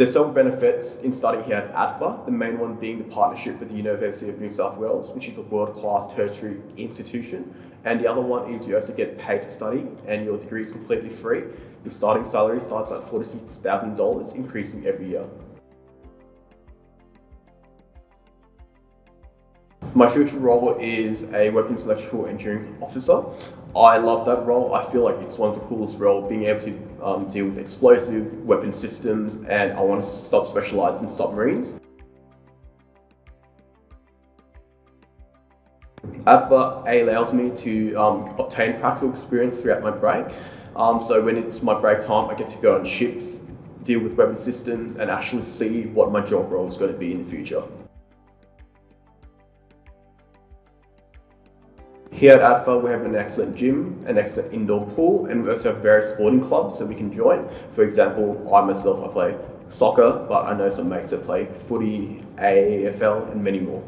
There's several benefits in studying here at ADFA, the main one being the partnership with the University of New South Wales, which is a world-class tertiary institution. And the other one is you also get paid to study and your degree is completely free. The starting salary starts at $46,000, increasing every year. My future role is a weapons electrical engineering officer. I love that role. I feel like it's one of the coolest roles, being able to um, deal with explosive weapon systems, and I want to sub-specialize in submarines. ADFA allows me to um, obtain practical experience throughout my break. Um, so when it's my break time, I get to go on ships, deal with weapon systems, and actually see what my job role is going to be in the future. Here at ADFA, we have an excellent gym, an excellent indoor pool, and we also have various sporting clubs that we can join. For example, I myself, I play soccer, but I know some mates that play footy, AFL, and many more.